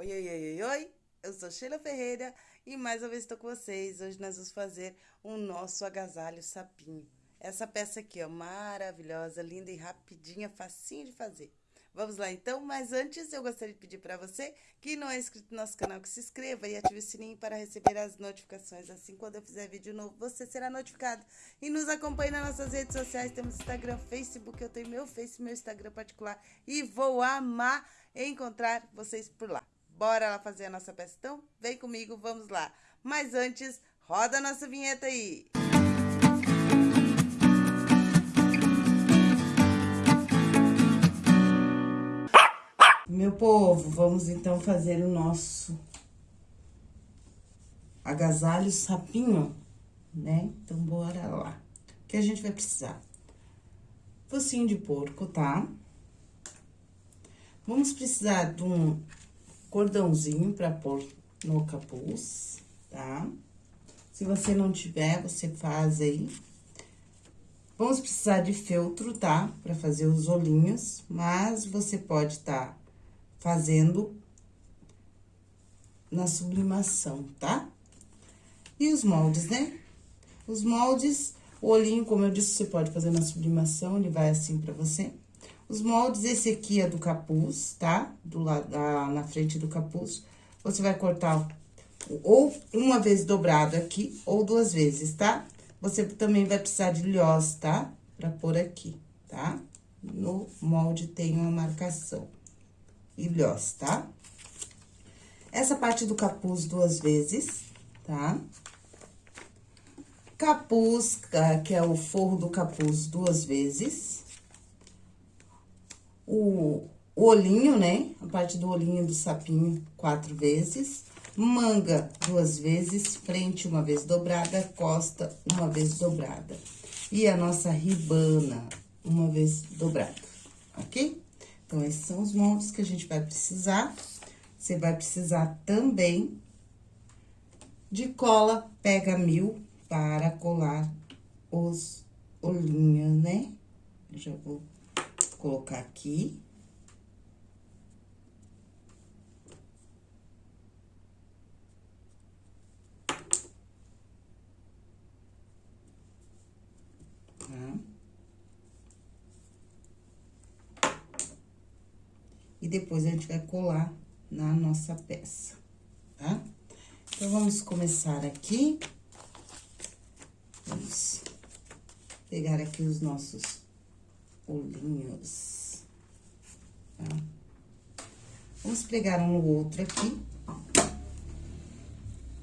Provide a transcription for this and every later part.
Oi, oi, oi, oi, oi, eu sou Sheila Ferreira e mais uma vez estou com vocês. Hoje nós vamos fazer o nosso agasalho sapinho. Essa peça aqui, ó, maravilhosa, linda e rapidinha, facinho de fazer. Vamos lá então, mas antes eu gostaria de pedir para você que não é inscrito no nosso canal que se inscreva e ative o sininho para receber as notificações. Assim, quando eu fizer vídeo novo, você será notificado. E nos acompanhe nas nossas redes sociais, temos Instagram, Facebook, eu tenho meu Face, meu Instagram particular e vou amar encontrar vocês por lá. Bora lá fazer a nossa peça? Então, vem comigo, vamos lá. Mas antes, roda a nossa vinheta aí. Meu povo, vamos então fazer o nosso agasalho sapinho, né? Então, bora lá. O que a gente vai precisar? Focinho de porco, tá? Vamos precisar de um cordãozinho pra pôr no capuz, tá? Se você não tiver, você faz aí. Vamos precisar de feltro, tá? Pra fazer os olhinhos, mas você pode estar tá fazendo na sublimação, tá? E os moldes, né? Os moldes, o olhinho, como eu disse, você pode fazer na sublimação, ele vai assim pra você. Os moldes, esse aqui é do capuz, tá? Do lado, da, na frente do capuz. Você vai cortar ou uma vez dobrado aqui, ou duas vezes, tá? Você também vai precisar de lhós, tá? Pra pôr aqui, tá? No molde tem uma marcação. E lhós, tá? Essa parte do capuz duas vezes, tá? Capuz, que é o forro do capuz duas vezes o, olhinho, né? A parte do olhinho do sapinho quatro vezes. Manga duas vezes, frente uma vez dobrada, costa uma vez dobrada. E a nossa ribana uma vez dobrada, ok? Então, esses são os moldes que a gente vai precisar. Você vai precisar também de cola pega mil para colar os olhinhos, né? Eu já vou colocar aqui. E depois a gente vai colar na nossa peça, tá? Então, vamos começar aqui. Vamos pegar aqui os nossos olhinhos. Tá? Vamos pregar um no outro aqui.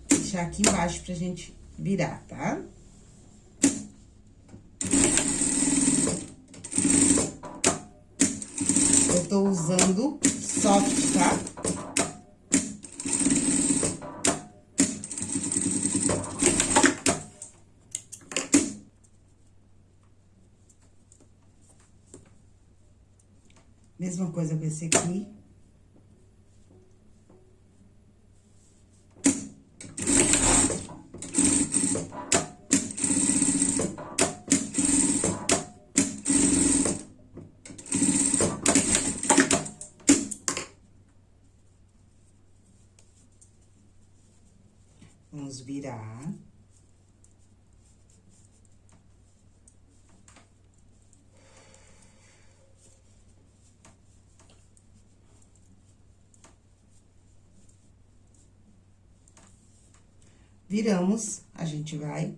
Deixar aqui embaixo pra gente virar, tá? Eu tô usando soft, tá? Mesma coisa com esse aqui. Vamos virar. Viramos, a gente vai...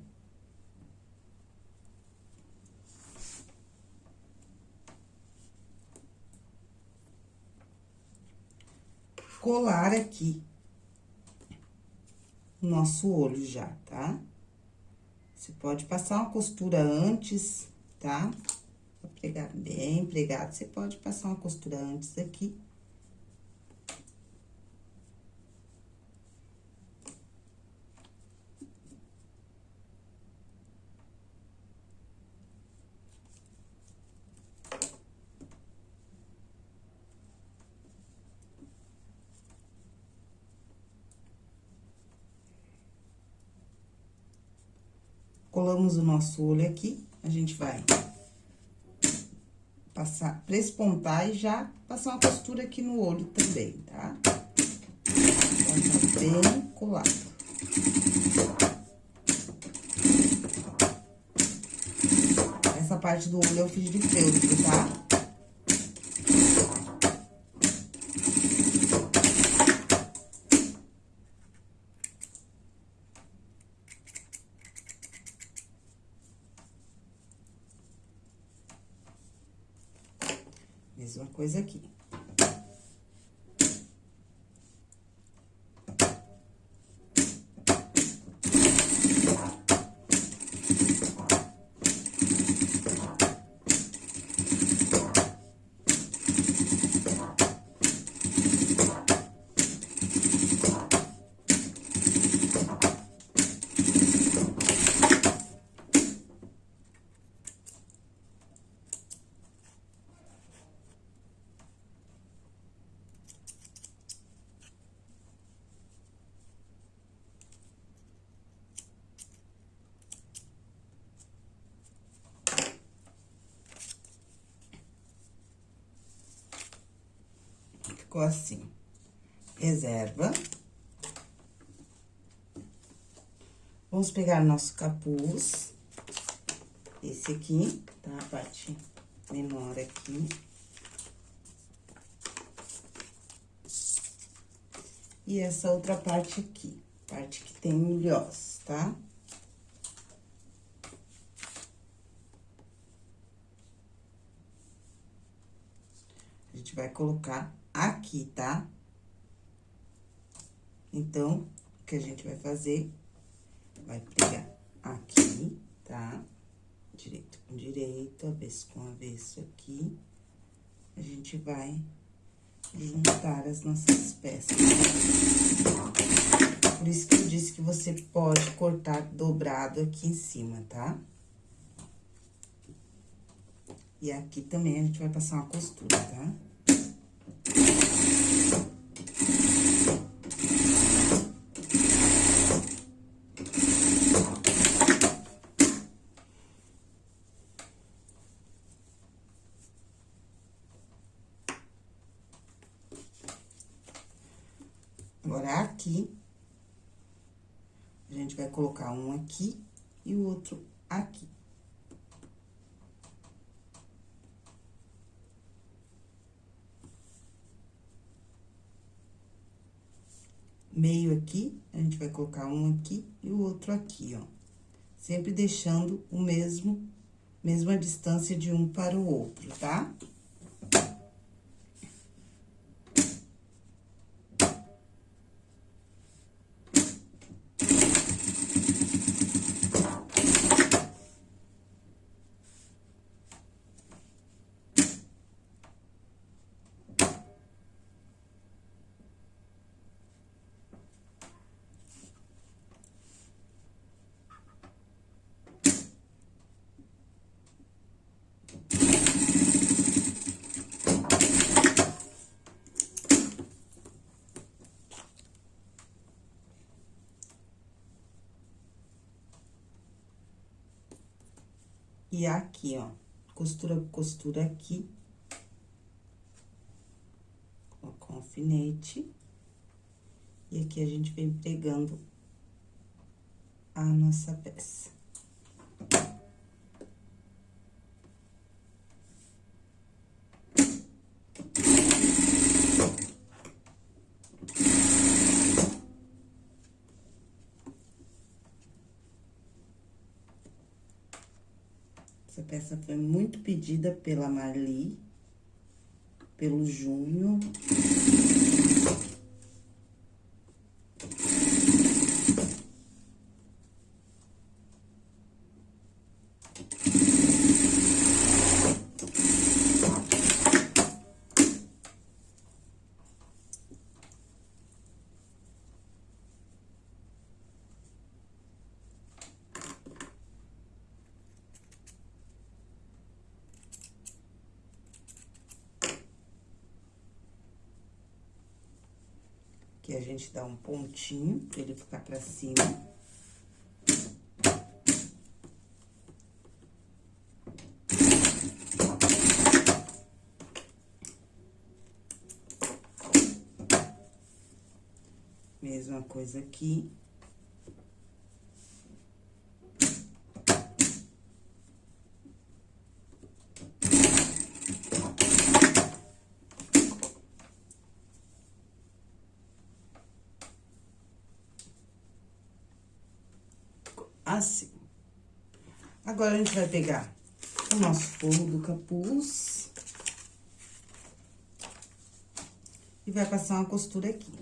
Colar aqui nosso olho já, tá? Você pode passar uma costura antes, tá? Pra pregar bem pregado, você pode passar uma costura antes aqui. Colamos o nosso olho aqui, a gente vai passar, prespontar e já passar uma costura aqui no olho também, tá? bem colado. Essa parte do olho eu fiz de feltro, tá? Mesma aqui. Ficou assim. Reserva. Vamos pegar nosso capuz. Esse aqui, tá? A parte menor aqui. E essa outra parte aqui, parte que tem milhós, tá? A gente vai colocar aqui, tá? Então, o que a gente vai fazer? Vai pegar aqui, tá? Direito com direito, avesso com avesso aqui. A gente vai juntar as nossas peças. Por isso que eu disse que você pode cortar dobrado aqui em cima, tá? E aqui também a gente vai passar uma costura, tá? Agora, aqui, a gente vai colocar um aqui e o outro aqui. Meio aqui, a gente vai colocar um aqui e o outro aqui, ó. Sempre deixando o mesmo, mesma distância de um para o outro, tá? Tá? E aqui, ó, costura, costura aqui. Coloca um alfinete. E aqui a gente vem pegando a nossa peça. Essa foi muito pedida pela Marli, pelo Júnior. Aqui a gente dá um pontinho pra ele ficar pra cima. Mesma coisa aqui. Assim. Agora, a gente vai pegar o nosso forro do capuz. E vai passar uma costura aqui.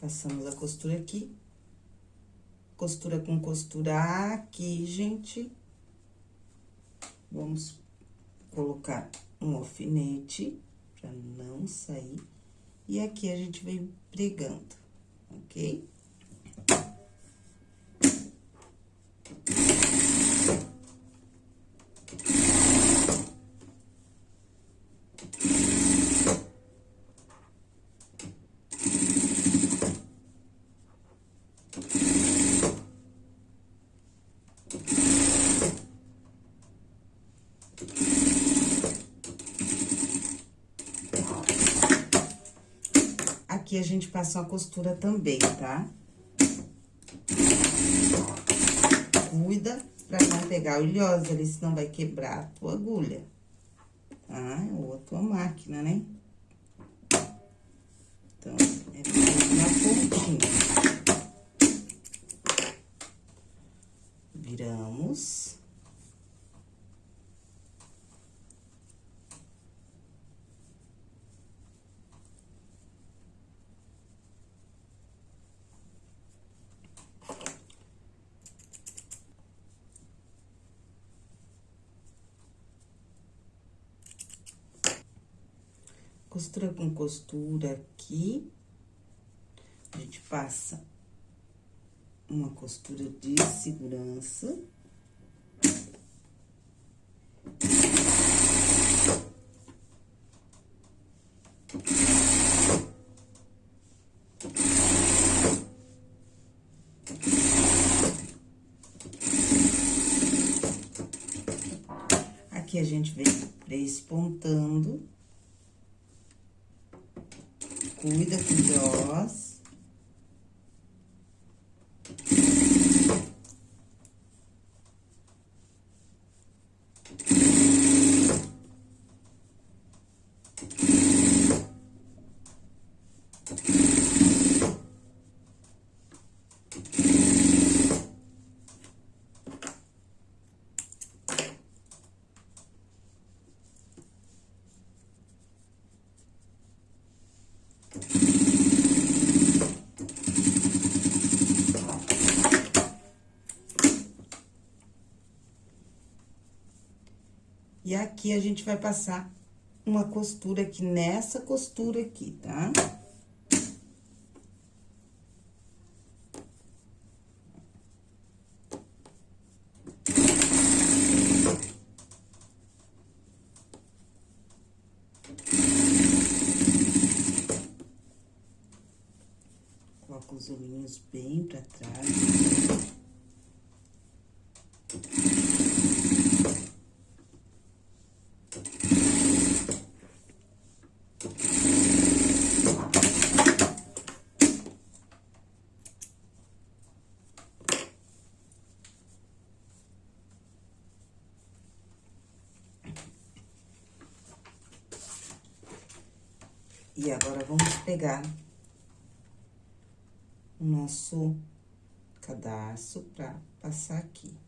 Passamos a costura aqui. Costura com costura aqui, gente. Vamos colocar um alfinete pra não sair. E aqui a gente vem pregando, ok? A gente passa uma costura também, tá? Cuida pra não pegar oleosa ali, senão vai quebrar a tua agulha, tá? Ou a tua máquina, né? Então, é na pontinha. Viramos. Costura com costura aqui. A gente passa uma costura de segurança. Aqui a gente vem despontando. Cuida com os aqui a gente vai passar uma costura aqui nessa costura aqui, tá? Coloca os olhinhos bem pra trás. E agora, vamos pegar o nosso cadarço pra passar aqui.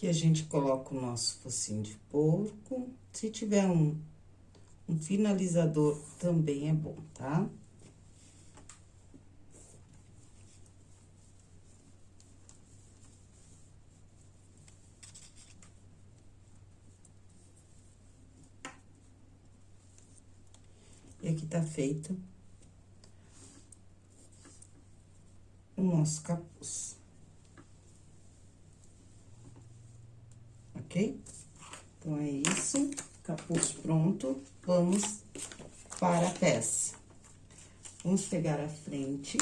Aqui a gente coloca o nosso focinho de porco. Se tiver um, um finalizador, também é bom, tá? E aqui tá feito o nosso capuz. Ok? Então, é isso. Capuz pronto. Vamos para a peça. Vamos pegar a frente.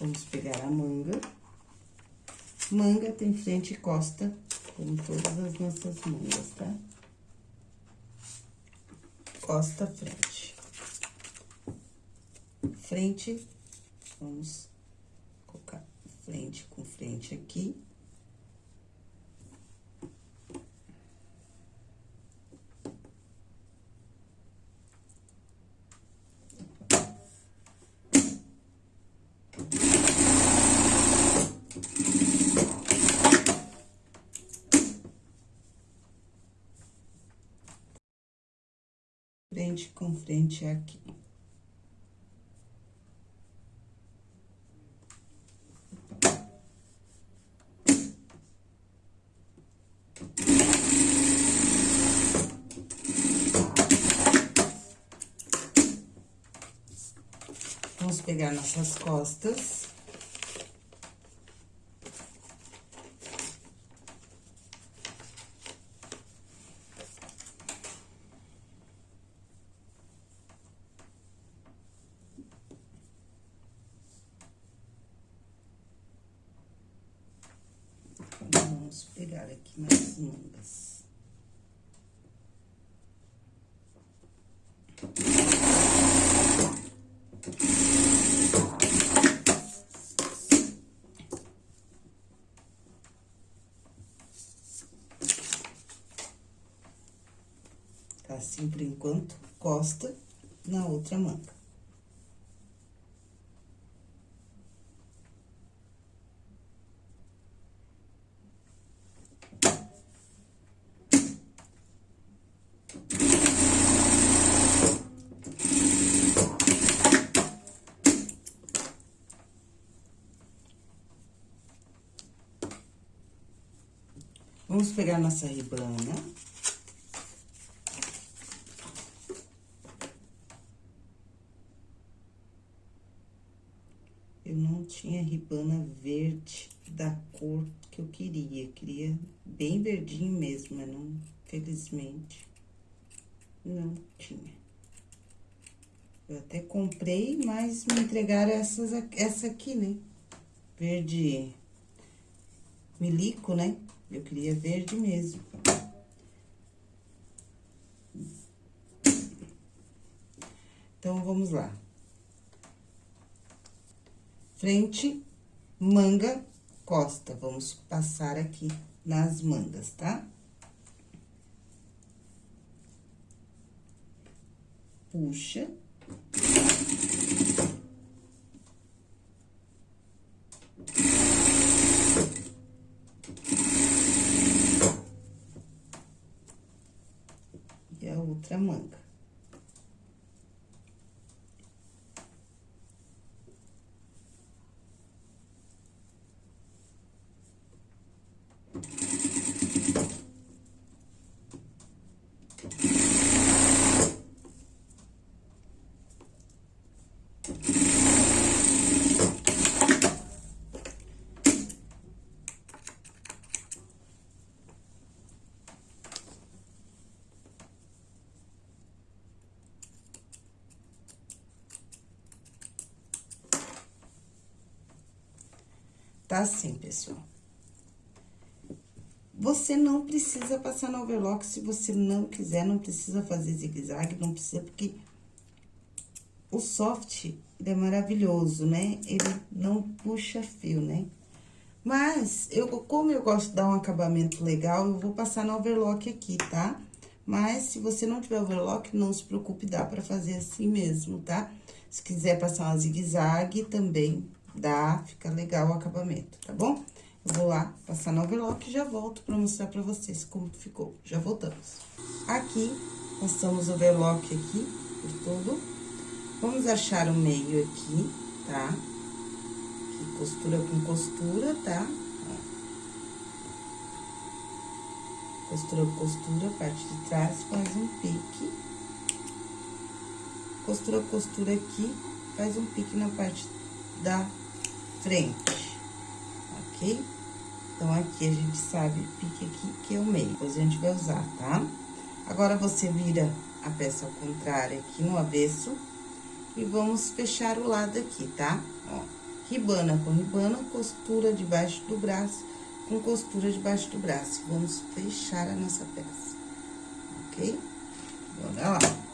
Vamos pegar a manga. Manga tem frente e costa, como todas as nossas mangas, tá? Costa, frente. Frente, vamos colocar frente com frente aqui. frente com frente aqui. Vamos pegar nossas costas. Vamos pegar aqui mais mangas. Tá assim por enquanto, costa na outra manga. Vamos pegar nossa ribana. Eu não tinha ribana verde da cor que eu queria. Queria bem verdinho mesmo, mas não, felizmente, não tinha. Eu até comprei, mas me entregaram essas, essa aqui, né? Verde milico, né? Eu queria verde mesmo. Então, vamos lá. Frente, manga, costa. Vamos passar aqui nas mangas, tá? Puxa. outra manga. Tá assim, pessoal. Você não precisa passar no overlock se você não quiser, não precisa fazer zigue-zague, não precisa, porque o soft, é maravilhoso, né? Ele não puxa fio, né? Mas, eu, como eu gosto de dar um acabamento legal, eu vou passar no overlock aqui, tá? Mas, se você não tiver overlock, não se preocupe, dá pra fazer assim mesmo, tá? Se quiser passar uma zigue-zague, também dá, fica legal o acabamento, tá bom? Eu vou lá passar no overlock e já volto pra mostrar pra vocês como ficou. Já voltamos. Aqui, passamos o overlock aqui por todo. Vamos achar o meio aqui, tá? Aqui, costura com costura, tá? Costura com costura, parte de trás, faz um pique. Costura com costura aqui, faz um pique na parte da frente, ok? Então, aqui a gente sabe pique aqui, que é o meio, depois a gente vai usar, tá? Agora, você vira a peça ao contrário aqui no avesso e vamos fechar o lado aqui, tá? Ó, ribana com ribana, costura debaixo do braço, com costura debaixo do braço. Vamos fechar a nossa peça, ok? Bora lá.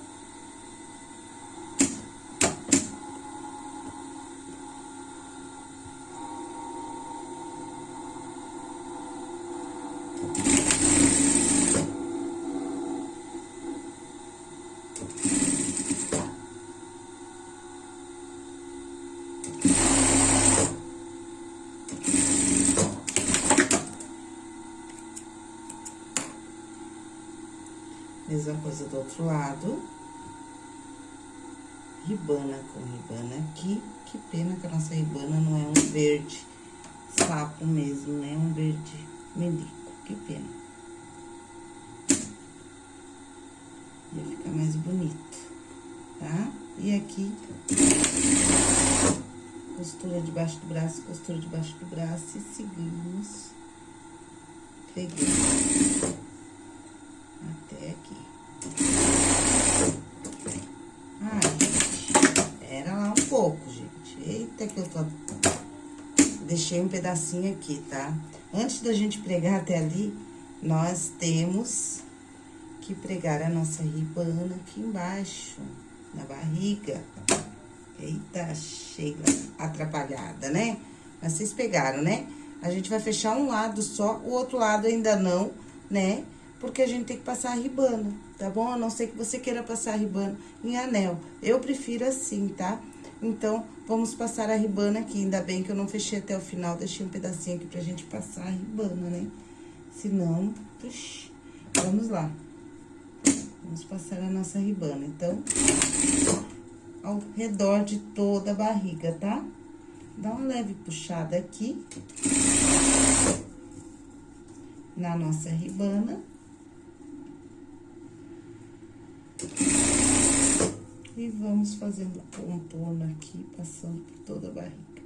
Mesma coisa do outro lado. Ribana com ribana aqui. Que pena que a nossa ribana não é um verde sapo mesmo, né? Um verde melico. Que pena. Ia ficar mais bonito, tá? E aqui, costura debaixo do braço, costura debaixo do braço e seguimos. Peguei até aqui. Ai, gente, era lá um pouco, gente. Eita, que eu. Deixei um pedacinho aqui, tá? Antes da gente pregar até ali, nós temos que pregar a nossa ribana aqui embaixo, na barriga. Eita, Sheila, atrapalhada, né? Mas vocês pegaram, né? A gente vai fechar um lado só, o outro lado ainda não, né? porque a gente tem que passar a ribana, tá bom? A não ser que você queira passar a ribana em anel. Eu prefiro assim, tá? Então, vamos passar a ribana aqui. Ainda bem que eu não fechei até o final, deixei um pedacinho aqui pra gente passar a ribana, né? Senão, puxa, vamos lá. Vamos passar a nossa ribana. Então, ao redor de toda a barriga, tá? Dá uma leve puxada aqui. Na nossa ribana. E vamos fazendo contorno aqui, passando por toda a barriga.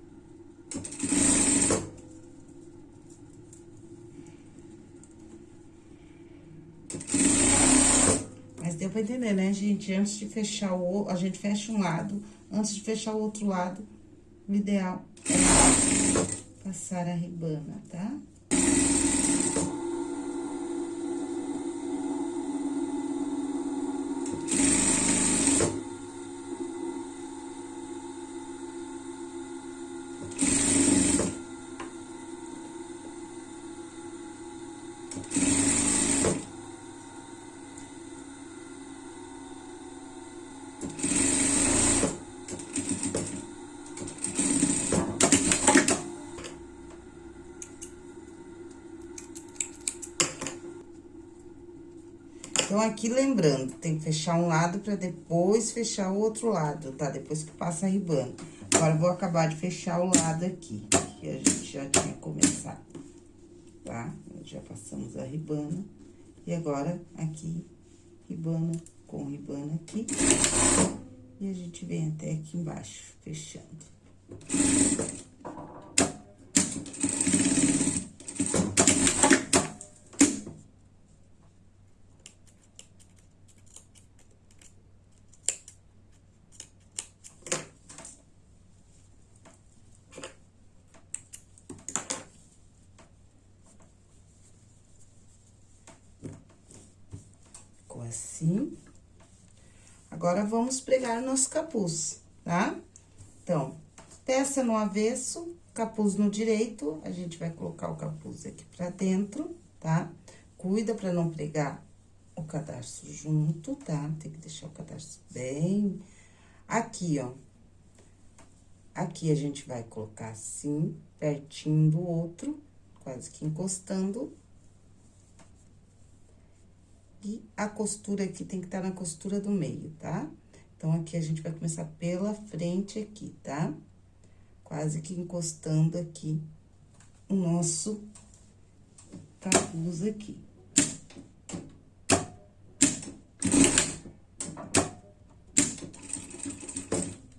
Mas deu pra entender, né, gente? Antes de fechar o... A gente fecha um lado, antes de fechar o outro lado, o ideal é passar a ribana, tá? Então, aqui, lembrando, tem que fechar um lado pra depois fechar o outro lado, tá? Depois que passa a ribana. Agora, vou acabar de fechar o lado aqui, que a gente já tinha começado, tá? Já passamos a ribana. E agora, aqui, ribana com ribana aqui. E a gente vem até aqui embaixo, fechando. assim. Agora, vamos pregar nosso capuz, tá? Então, peça no avesso, capuz no direito, a gente vai colocar o capuz aqui pra dentro, tá? Cuida pra não pregar o cadarço junto, tá? Tem que deixar o cadarço bem... Aqui, ó, Aqui a gente vai colocar assim, pertinho do outro, quase que encostando. E a costura aqui tem que estar tá na costura do meio, tá? Então, aqui a gente vai começar pela frente aqui, tá? Quase que encostando aqui o nosso capuz aqui.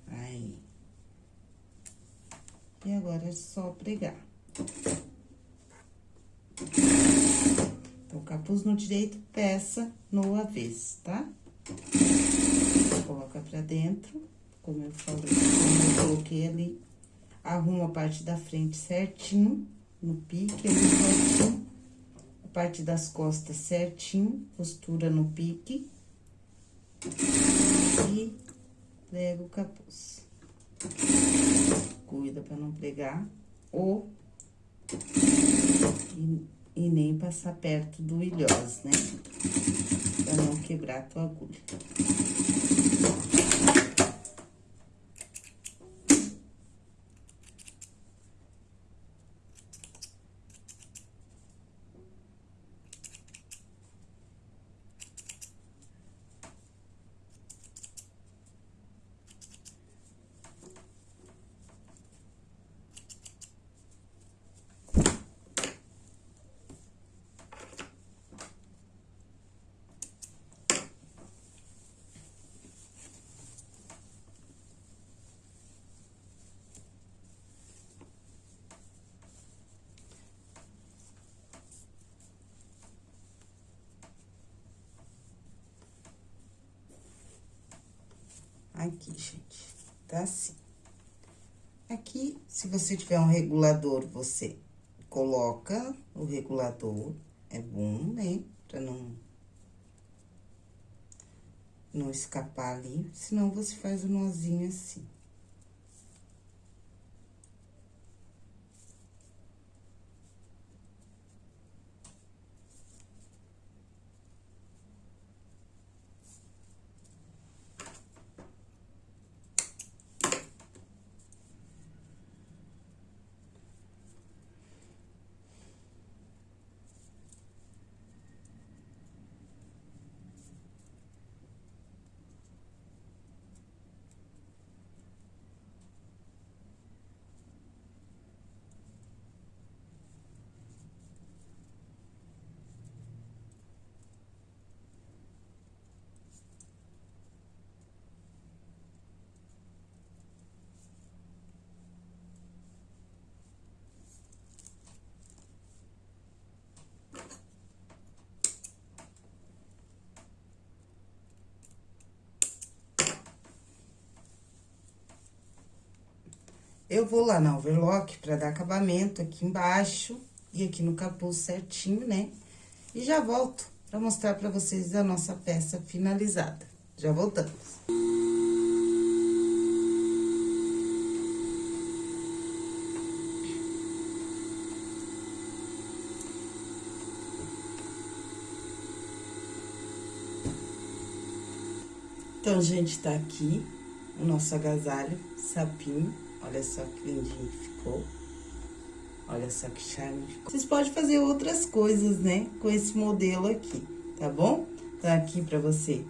Aí. E agora é só pregar. Então, capuz no direito, peça no avesso, tá? Coloca pra dentro, como eu falei, como eu coloquei ali. Arruma a parte da frente certinho, no pique ali certinho. A parte das costas certinho, costura no pique. E prega o capuz. Cuida pra não pregar ou... E, e nem passar perto do ilhós, né? Pra não quebrar a tua agulha. Aqui, gente, tá assim. Aqui, se você tiver um regulador, você coloca o regulador, é bom, né? Pra não... Não escapar ali, senão você faz um nozinho assim. Eu vou lá na overlock pra dar acabamento aqui embaixo e aqui no capuz certinho, né? E já volto pra mostrar pra vocês a nossa peça finalizada. Já voltamos. Então, gente, tá aqui o nosso agasalho, sapinho. Olha só que lindinho que ficou. Olha só que charme. Vocês podem fazer outras coisas, né? Com esse modelo aqui, tá bom? Tá aqui pra você,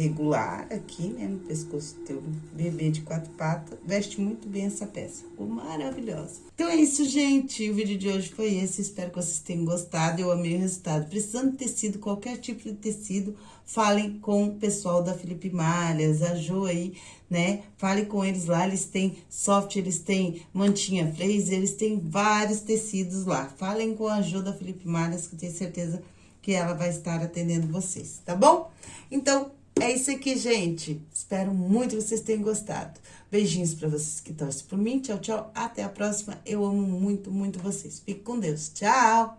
regular aqui, né? No pescoço do teu bebê de quatro patas. Veste muito bem essa peça. Ficou maravilhosa. Então é isso, gente. O vídeo de hoje foi esse. Espero que vocês tenham gostado. Eu amei o resultado. Precisando de tecido, qualquer tipo de tecido, falem com o pessoal da Felipe Malhas, a Jo aí, né? Fale com eles lá, eles têm soft, eles têm mantinha fraser, eles têm vários tecidos lá. Falem com a Jo da Felipe Malhas, que eu tenho certeza que ela vai estar atendendo vocês, tá bom? Então, é isso aqui, gente. Espero muito que vocês tenham gostado. Beijinhos pra vocês que torcem por mim. Tchau, tchau. Até a próxima. Eu amo muito, muito vocês. Fique com Deus. Tchau!